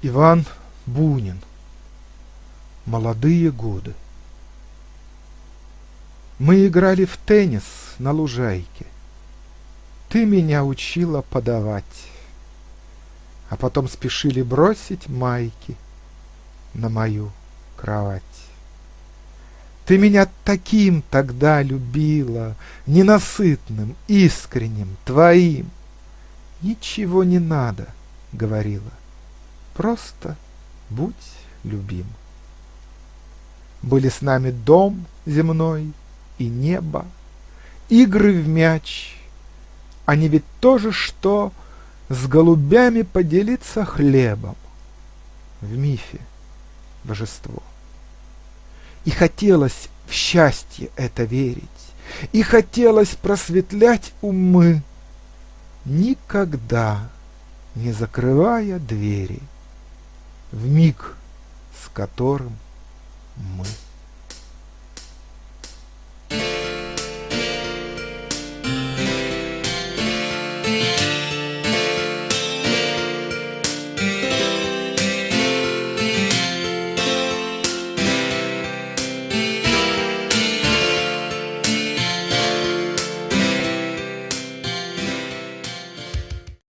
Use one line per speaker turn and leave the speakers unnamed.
Иван Бунин. Молодые годы. Мы играли в теннис на лужайке. Ты меня учила подавать, А потом спешили бросить майки На мою кровать. Ты меня таким тогда любила, Ненасытным, искренним, твоим. Ничего не надо, говорила, Просто будь любим. Были с нами дом земной и небо, Игры в мяч. Они ведь тоже что С голубями поделиться хлебом. В мифе божество. И хотелось в счастье это верить, И хотелось просветлять умы, Никогда не закрывая двери в миг, с которым мы.